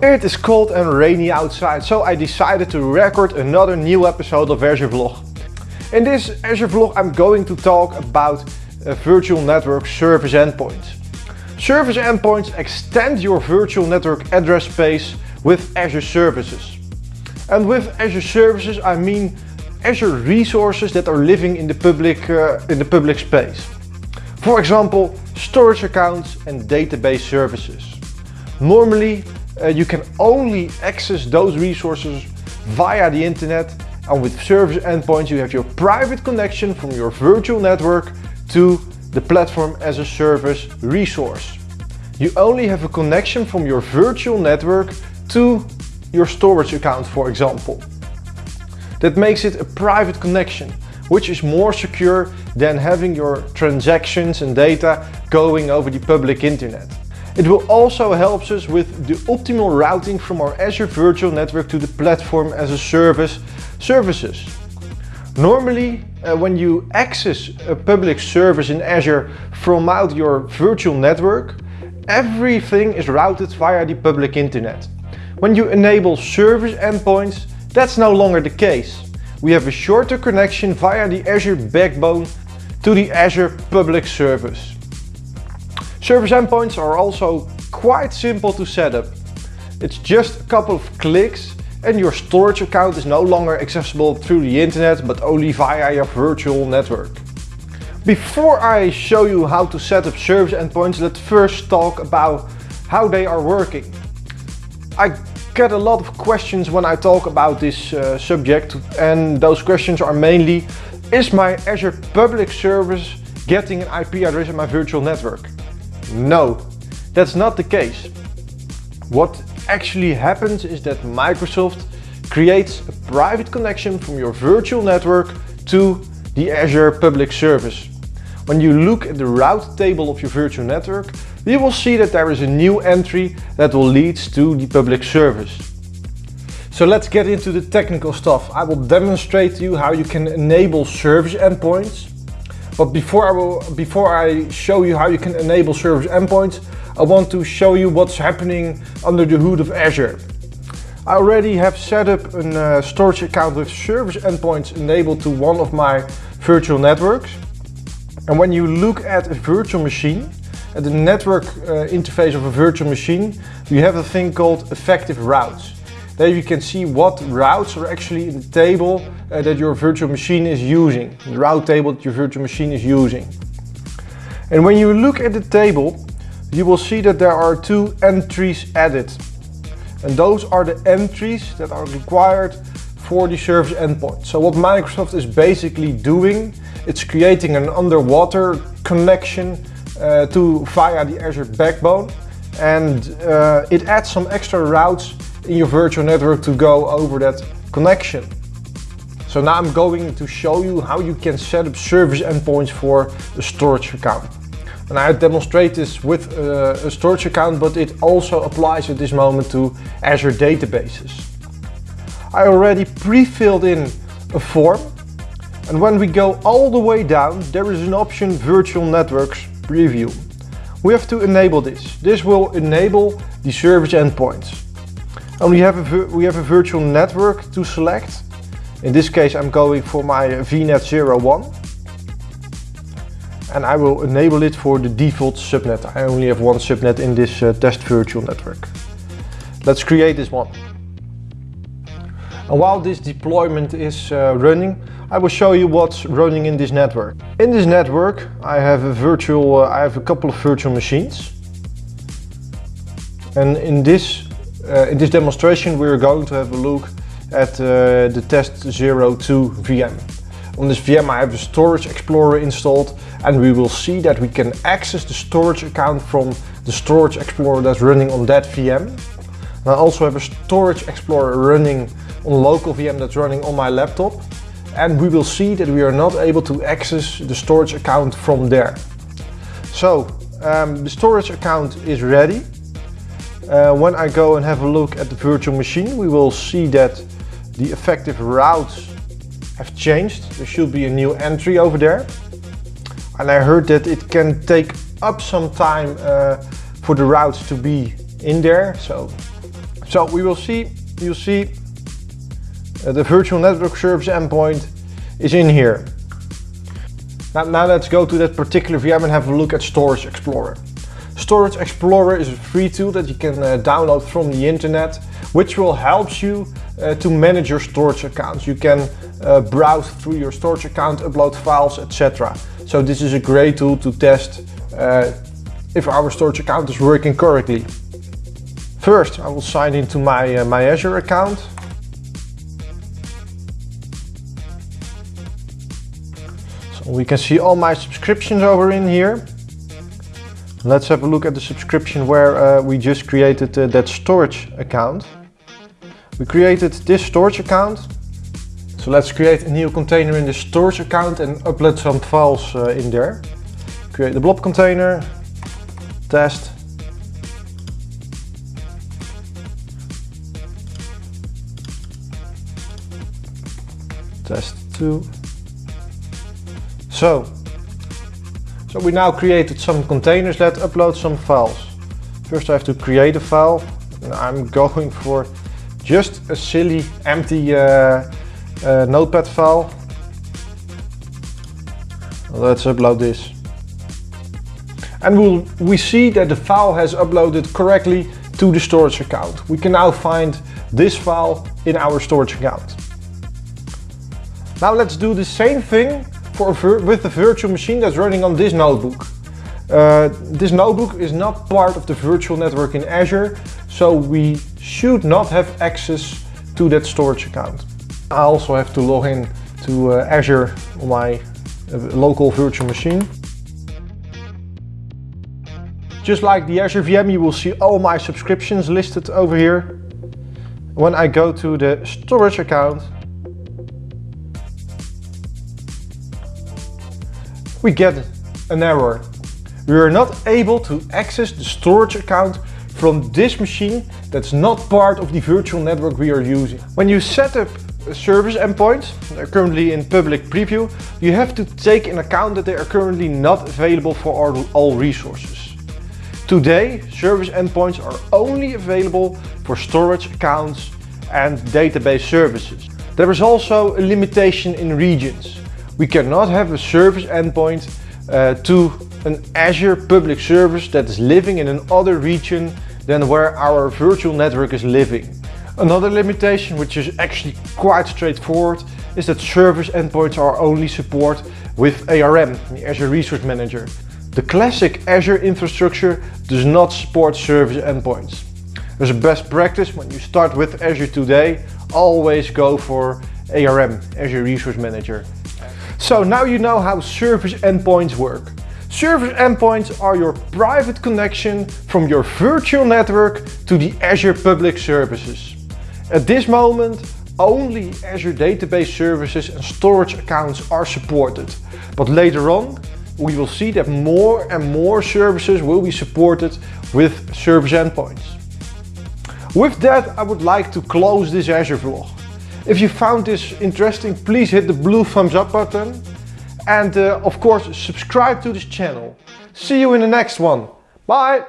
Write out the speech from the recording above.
It is cold and rainy outside, so I decided to record another new episode of Azure Vlog. In this Azure Vlog I'm going to talk about a virtual network service endpoints. Service endpoints extend your virtual network address space with Azure services. And with Azure services I mean Azure resources that are living in the public, uh, in the public space. For example, storage accounts and database services. Normally uh, you can only access those resources via the internet and with service endpoints you have your private connection from your virtual network to the platform as a service resource. You only have a connection from your virtual network to your storage account for example. That makes it a private connection, which is more secure than having your transactions and data going over the public internet. It will also help us with the optimal routing from our Azure Virtual Network to the platform as a service services. Normally, uh, when you access a public service in Azure from out your virtual network, everything is routed via the public internet. When you enable service endpoints, that's no longer the case. We have a shorter connection via the Azure backbone to the Azure public service. Service endpoints are also quite simple to set up. It's just a couple of clicks and your storage account is no longer accessible through the internet but only via your virtual network. Before I show you how to set up service endpoints, let's first talk about how they are working. I get a lot of questions when I talk about this uh, subject and those questions are mainly Is my Azure public service getting an IP address in my virtual network? No, that's not the case. What actually happens is that Microsoft creates a private connection from your virtual network to the Azure public service. When you look at the route table of your virtual network, you will see that there is a new entry that will lead to the public service. So let's get into the technical stuff. I will demonstrate to you how you can enable service endpoints. But before I, will, before I show you how you can enable service endpoints, I want to show you what's happening under the hood of Azure. I already have set up a uh, storage account with service endpoints enabled to one of my virtual networks. And when you look at a virtual machine, at the network uh, interface of a virtual machine, you have a thing called effective routes. There you can see what routes are actually in the table uh, that your virtual machine is using, the route table that your virtual machine is using. And when you look at the table, you will see that there are two entries added. And those are the entries that are required for the service endpoint. So what Microsoft is basically doing, it's creating an underwater connection uh, to via the Azure backbone and uh, it adds some extra routes in your virtual network to go over that connection. So now I'm going to show you how you can set up service endpoints for a storage account. And I demonstrate this with uh, a storage account, but it also applies at this moment to Azure databases. I already pre-filled in a form. And when we go all the way down, there is an option Virtual Networks Preview. We have to enable this. This will enable the service endpoints. And we have a, we have a virtual network to select. In this case, I'm going for my VNet 01. And I will enable it for the default subnet. I only have one subnet in this uh, test virtual network. Let's create this one. And while this deployment is uh, running, I will show you what's running in this network. In this network, I have a virtual, uh, I have a couple of virtual machines. And in this, uh, in this demonstration, we're going to have a look at uh, the test 02 VM. On this VM, I have a storage explorer installed and we will see that we can access the storage account from the storage explorer that's running on that VM. And I also have a storage explorer running on local VM that's running on my laptop and we will see that we are not able to access the storage account from there. So um, the storage account is ready. Uh, when I go and have a look at the virtual machine, we will see that the effective routes have changed. There should be a new entry over there. And I heard that it can take up some time uh, for the routes to be in there. So So we will see, you'll see uh, the virtual network service endpoint is in here. Now, now let's go to that particular VM and have a look at Storage Explorer. Storage Explorer is a free tool that you can uh, download from the internet, which will help you uh, to manage your storage accounts. You can uh, browse through your storage account, upload files, etc. So this is a great tool to test if our storage account is working correctly. First, I will sign into my, uh, my Azure account. So we can see all my subscriptions over in here. Let's have a look at the subscription where uh, we just created uh, that storage account. We created this storage account. So let's create a new container in the storage account and upload some files uh, in there. Create the blob container, test. Test 2. So, so we now created some containers. Let's upload some files. First I have to create a file. I'm going for just a silly empty uh, uh, notepad file. Let's upload this. And we'll, we see that the file has uploaded correctly to the storage account. We can now find this file in our storage account. Now let's do the same thing for with the virtual machine that's running on this notebook. Uh, this notebook is not part of the virtual network in Azure, so we should not have access to that storage account. I also have to log in to uh, Azure on my uh, local virtual machine. Just like the Azure VM, you will see all my subscriptions listed over here. When I go to the storage account, we get an error. We are not able to access the storage account from this machine that's not part of the virtual network we are using. When you set up a service endpoint, currently in public preview, you have to take in account that they are currently not available for all resources. Today, service endpoints are only available for storage accounts and database services. There is also a limitation in regions. We cannot have a service endpoint uh, to an Azure public service that is living in another region than where our virtual network is living. Another limitation, which is actually quite straightforward, is that service endpoints are only support with ARM, the Azure Resource Manager. The classic Azure infrastructure does not support service endpoints. As a best practice, when you start with Azure today, always go for ARM, Azure Resource Manager. So now you know how service endpoints work. Service endpoints are your private connection from your virtual network to the Azure Public Services. At this moment, only Azure Database Services and storage accounts are supported. But later on, we will see that more and more services will be supported with service endpoints. With that, I would like to close this Azure vlog. If you found this interesting, please hit the blue thumbs up button. And uh, of course, subscribe to this channel. See you in the next one. Bye!